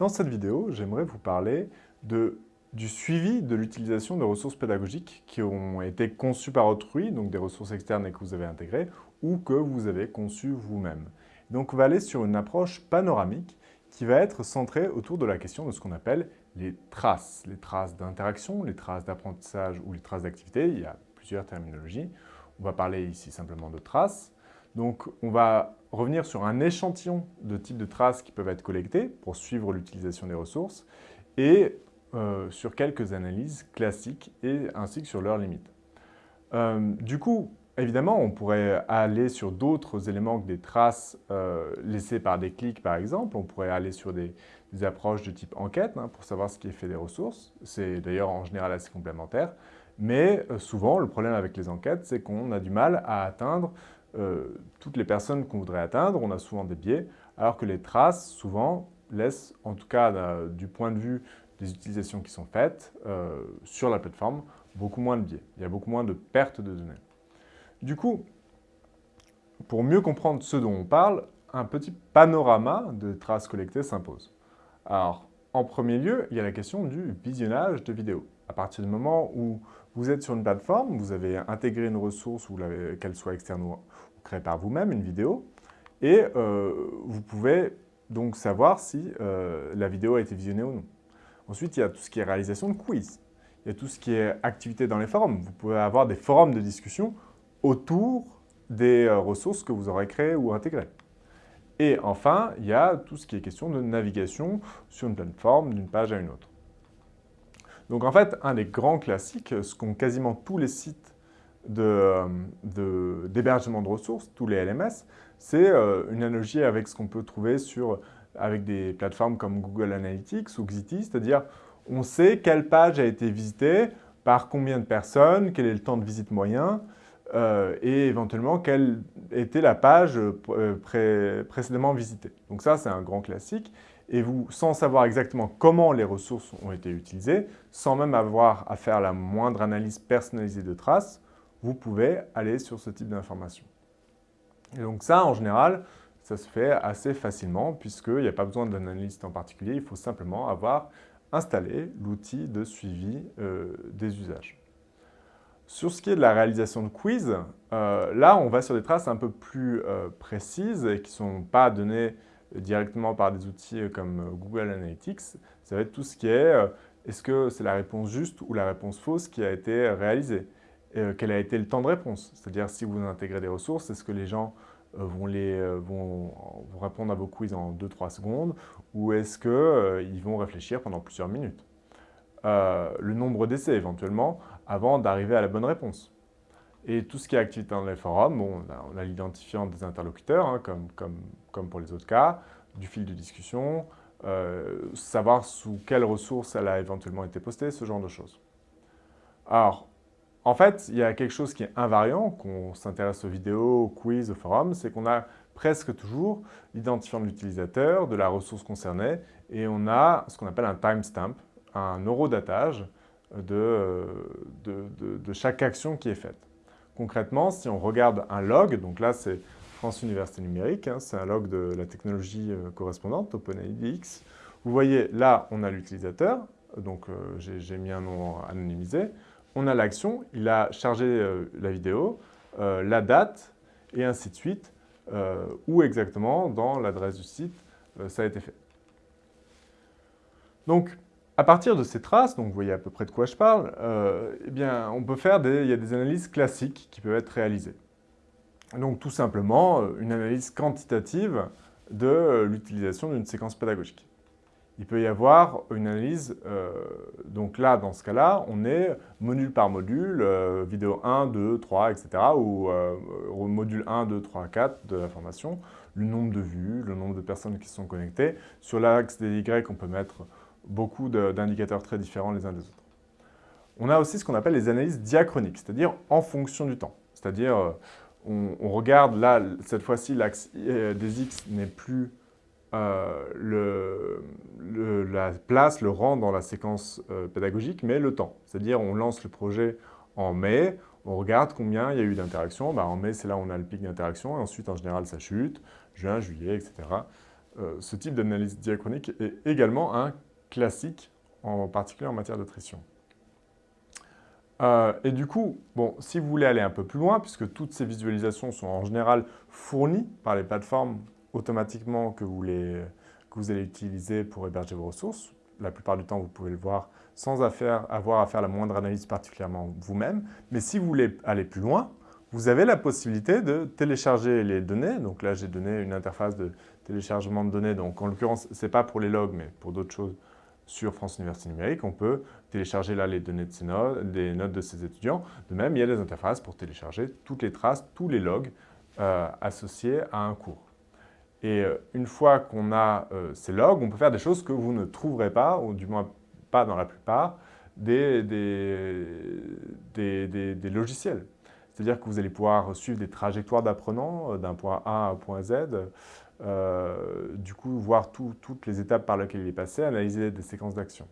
Dans cette vidéo, j'aimerais vous parler du suivi de l'utilisation de ressources pédagogiques qui ont été conçues par autrui, donc des ressources externes et que vous avez intégrées, ou que vous avez conçues vous-même. Donc on va aller sur une approche panoramique qui va être centrée autour de la question de ce qu'on appelle les traces. Les traces d'interaction, les traces d'apprentissage ou les traces d'activité, il y a plusieurs terminologies. On va parler ici simplement de traces. Donc on va revenir sur un échantillon de types de traces qui peuvent être collectées pour suivre l'utilisation des ressources et euh, sur quelques analyses classiques et ainsi que sur leurs limites. Euh, du coup, évidemment, on pourrait aller sur d'autres éléments que des traces euh, laissées par des clics, par exemple. On pourrait aller sur des, approches de type enquête hein, pour savoir ce qui est fait des ressources. C'est d'ailleurs en général assez complémentaire. Mais souvent, le problème avec les enquêtes, c'est qu'on a du mal à atteindre toutes les personnes qu'on voudrait atteindre, on a souvent des biais, alors que les traces, souvent, laissent, en tout cas euh, du point de vue des utilisations qui sont faites euh, sur la plateforme, beaucoup moins de biais. Il y a beaucoup moins de pertes de données. Du coup, pour mieux comprendre ce dont on parle, un petit panorama de traces collectées s'impose. Alors, en premier lieu, il y a la question du visionnage de vidéos. À partir du moment où vous êtes sur une plateforme, vous avez intégré une ressource, qu'elle soit externe créée par vous-même, une vidéo, et euh, vous pouvez donc savoir si euh, la vidéo a été visionnée ou non. Ensuite, il y a tout ce qui est réalisation de quiz. Il y a tout ce qui est activité dans les forums. Vous pouvez avoir des forums de discussion autour des euh, ressources que vous aurez créées ou intégrées. Et enfin, il y a tout ce qui est question de navigation sur une plateforme d'une page à une autre. Donc en fait, un des grands classiques, ce qu'ont quasiment tous les sites d'hébergement de, ressources, tous les LMS, c'est euh, une analogie avec ce qu'on peut trouver sur, avec des plateformes comme Google Analytics ou Xiti, c'est-à-dire on sait quelle page a été visitée, par combien de personnes, quel est le temps de visite moyen, euh, et éventuellement quelle était la page euh, précédemment visitée. Donc ça, c'est un grand classique et vous, sans savoir exactement comment les ressources ont été utilisées, sans même avoir à faire la moindre analyse personnalisée de traces, vous pouvez aller sur ce type d'informations. Et donc ça, en général, ça se fait assez facilement puisqu'il n'y a pas besoin d'un analyste en particulier, il faut simplement avoir installé l'outil de suivi euh, des usages. Sur ce qui est de la réalisation de quiz, euh, là, on va sur des traces un peu plus euh, précises et qui ne sont pas données directement par des outils comme Google Analytics, ça va être tout ce qui est est-ce que c'est la réponse juste ou la réponse fausse qui a été réalisée? Euh, Quel a été le temps de réponse C'est-à-dire si vous intégrez des ressources, est-ce que les gens euh, vont, les, vont, répondre à vos quiz en 2-3 secondes ou est-ce qu'ils vont réfléchir pendant plusieurs minutes? Le nombre d'essais éventuellement avant d'arriver à la bonne réponse. Et tout ce qui est activité dans les forums, bon, on a, l'identifiant des interlocuteurs, hein, comme, pour les autres cas, du fil de discussion, euh, savoir sous quelle ressource elle a éventuellement été postée, ce genre de choses. Alors, en fait, il y a quelque chose qui est invariant, qu'on s'intéresse aux vidéos, aux quiz, aux forums, c'est qu'on a presque toujours l'identifiant de l'utilisateur, de la ressource concernée, et on a ce qu'on appelle un timestamp, un eurodatage de, de, de chaque action qui est faite. Concrètement, si on regarde un log, donc là c'est France Université Numérique, hein, c'est un log de la technologie euh, correspondante, OpenIDX. Vous voyez, là on a l'utilisateur, donc euh, j'ai mis un nom anonymisé. On a l'action, il a chargé euh, la vidéo, la date, et ainsi de suite, où exactement dans l'adresse du site ça a été fait. Donc, à partir de ces traces, donc vous voyez à peu près de quoi je parle, euh, eh bien, on peut faire des, il y a des analyses classiques qui peuvent être réalisées. Donc tout simplement, euh, une analyse quantitative de euh, l'utilisation d'une séquence pédagogique. Il peut y avoir une analyse, donc là, dans ce cas-là, on est module par module, vidéo 1, 2, 3, etc. ou module 1, 2, 3, 4 de la formation, le nombre de vues, le nombre de personnes qui sont connectées. Sur l'axe des Y, on peut mettre beaucoup d'indicateurs très différents les uns des autres. On a aussi ce qu'on appelle les analyses diachroniques, c'est-à-dire en fonction du temps. C'est-à-dire, euh, on, regarde là, cette fois-ci, l'axe euh, des X n'est plus euh, la place, le rang dans la séquence pédagogique, mais le temps. C'est-à-dire, on lance le projet en mai, on regarde combien il y a eu d'interactions. Bah, en mai, c'est là où on a le pic d'interaction, et ensuite, en général, ça chute, juin, juillet, etc. ce type d'analyse diachronique est également un classique, en particulier en matière de trition. Euh, et du coup, bon, si vous voulez aller un peu plus loin, puisque toutes ces visualisations sont en général fournies par les plateformes automatiquement que vous, que vous allez utiliser pour héberger vos ressources, la plupart du temps, vous pouvez le voir sans avoir à faire la moindre analyse particulièrement vous-même. Mais si vous voulez aller plus loin, vous avez la possibilité de télécharger les données. Donc là, j'ai donné une interface de téléchargement de données. Donc en l'occurrence, ce n'est pas pour les logs, mais pour d'autres choses sur France Université Numérique. On peut télécharger là les données de ces notes, des notes de ces étudiants. De même, il y a des interfaces pour télécharger toutes les traces, tous les logs euh, associés à un cours. Et euh, une fois qu'on a euh, ces logs, on peut faire des choses que vous ne trouverez pas, ou du moins pas dans la plupart, des, logiciels. C'est-à-dire que vous allez pouvoir suivre des trajectoires d'apprenants d'un point A à un point Z, euh, du coup, voir toutes les étapes par lesquelles il est passé, analyser des séquences d'actions.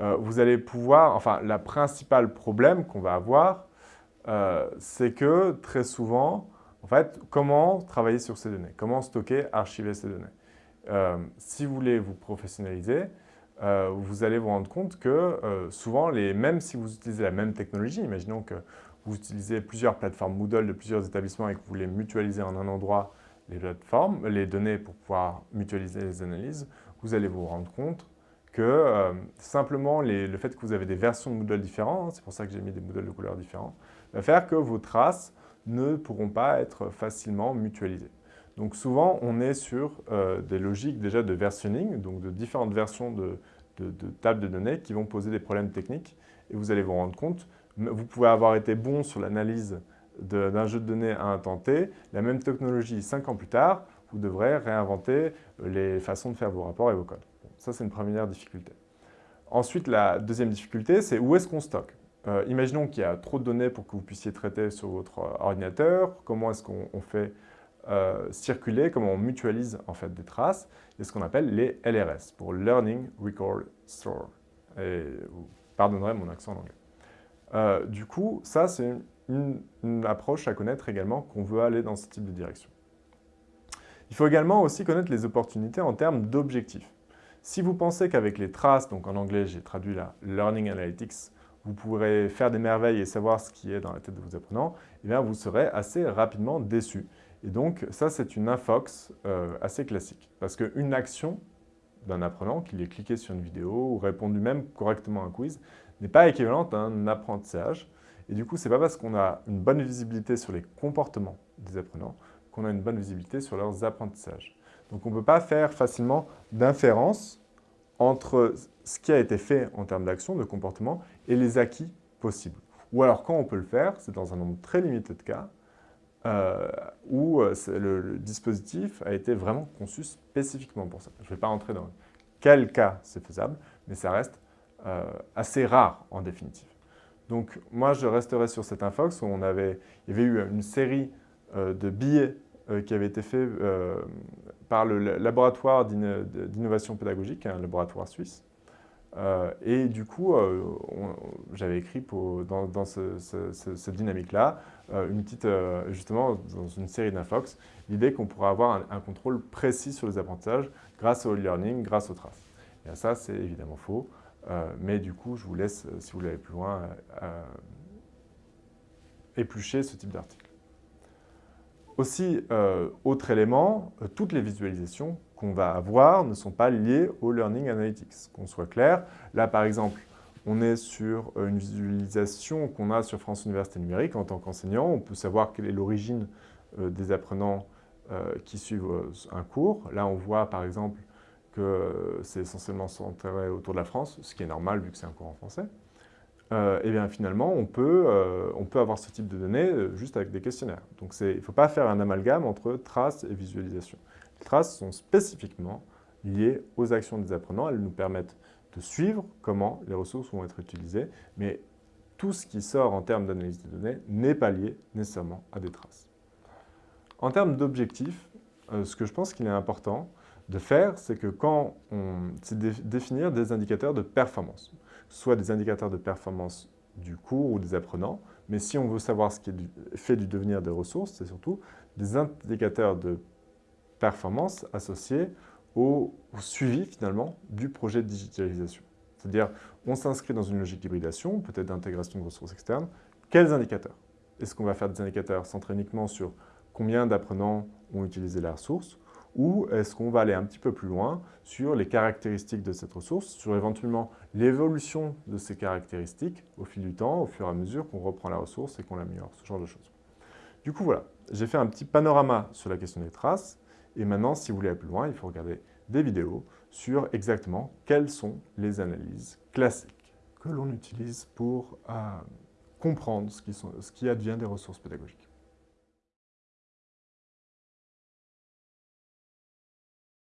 Euh, vous allez pouvoir, enfin, le principal problème qu'on va avoir, euh, c'est que très souvent, en fait, comment travailler sur ces données? Comment stocker, archiver ces données? Si vous voulez vous professionnaliser, vous allez vous rendre compte que souvent, les, même si vous utilisez la même technologie, imaginons que vous utilisez plusieurs plateformes Moodle de plusieurs établissements et que vous voulez mutualiser en un endroit les plateformes, les données pour pouvoir mutualiser les analyses, vous allez vous rendre compte que euh, simplement le fait que vous avez des versions de Moodle différentes, hein, c'est pour ça que j'ai mis des Moodle de couleurs différentes, va faire que vos traces ne pourront pas être facilement mutualisées. Donc souvent, on est sur euh, des logiques déjà de versionning, donc de différentes versions de, tables de données qui vont poser des problèmes techniques et vous allez vous rendre compte, vous pouvez avoir été bon sur l'analyse d'un jeu de données à un temps la même technologie cinq ans plus tard, vous devrez réinventer euh, les façons de faire vos rapports et vos codes. ça, c'est une première difficulté. Ensuite, la deuxième difficulté, c'est où est-ce qu'on stocke? Euh, Imaginons qu'il y a trop de données pour que vous puissiez traiter sur votre euh, ordinateur. Comment est-ce qu'on fait circuler, comment on mutualise en fait des traces? Et ce qu'on appelle les LRS, pour Learning Record Store. Et vous pardonnerez mon accent en anglais. du coup, ça, c'est une, approche à connaître également qu'on veut aller dans ce type de direction. Il faut également aussi connaître les opportunités en termes d'objectifs. Si vous pensez qu'avec les traces, donc en anglais j'ai traduit la Learning Analytics, vous pourrez faire des merveilles et savoir ce qui est dans la tête de vos apprenants, eh bien vous serez assez rapidement déçu. Et donc ça c'est une infox euh, assez classique. Parce qu'une action d'un apprenant, qu'il ait cliqué sur une vidéo ou répondu même correctement à un quiz, n'est pas équivalente à un apprentissage. Et du coup, ce n'est pas parce qu'on a une bonne visibilité sur les comportements des apprenants qu'on a une bonne visibilité sur leurs apprentissages. Donc on ne peut pas faire facilement d'inférence entre ce qui a été fait en termes d'action, de comportement, et les acquis possibles. Ou alors quand on peut le faire, c'est dans un nombre très limité de cas, euh, où euh, le, dispositif a été vraiment conçu spécifiquement pour ça. Je ne vais pas entrer dans quel cas c'est faisable, mais ça reste euh, assez rare en définitive. Donc moi, je resterai sur cette infox où on avait, il y avait eu une série de billets qui avaient été faits par le laboratoire d'innovation pédagogique, un laboratoire suisse. et du coup, j'avais écrit dans, cette dynamique-là, une petite, justement, dans une série d'infox, l'idée qu'on pourrait avoir un, contrôle précis sur les apprentissages grâce au e-learning, grâce aux traces. Et ça, c'est évidemment faux. Euh, mais du coup, je vous laisse, euh, si vous voulez aller plus loin, euh, éplucher ce type d'article. Aussi, autre élément, toutes les visualisations qu'on va avoir ne sont pas liées au Learning Analytics. Qu'on soit clair, là par exemple, on est sur une visualisation qu'on a sur France Université Numérique en tant qu'enseignant. On peut savoir quelle est l'origine des apprenants qui suivent un cours. Là, on voit par exemple que c'est essentiellement centré autour de la France, ce qui est normal vu que c'est un cours en français, euh, et eh bien finalement, on peut, euh, on peut avoir ce type de données euh, juste avec des questionnaires. Donc il ne faut pas faire un amalgame entre traces et visualisation. Les traces sont spécifiquement liées aux actions des apprenants. Elles nous permettent de suivre comment les ressources vont être utilisées, mais tout ce qui sort en termes d'analyse des données n'est pas lié nécessairement à des traces. En termes d'objectifs, ce que je pense qu'il est important, de faire, c'est que quand on... définir des indicateurs de performance, soit des indicateurs de performance du cours ou des apprenants, mais si on veut savoir ce qui fait du devenir des ressources, c'est surtout des indicateurs de performance associée au, suivi finalement du projet de digitalisation. C'est-à-dire, on s'inscrit dans une logique d'hybridation, peut-être d'intégration de ressources externes. Quels indicateurs? Est-ce qu'on va faire des indicateurs centrés uniquement sur combien d'apprenants ont utilisé la ressource ou est-ce qu'on va aller un petit peu plus loin sur les caractéristiques de cette ressource, sur éventuellement l'évolution de ces caractéristiques au fil du temps, au fur et à mesure qu'on reprend la ressource et qu'on l'améliore, ce genre de choses. Du coup, voilà, j'ai fait un petit panorama sur la question des traces, et maintenant, si vous voulez aller plus loin, il faut regarder des vidéos sur exactement quelles sont les analyses classiques que l'on utilise pour euh, comprendre ce qui, sont, ce qui advient des ressources pédagogiques.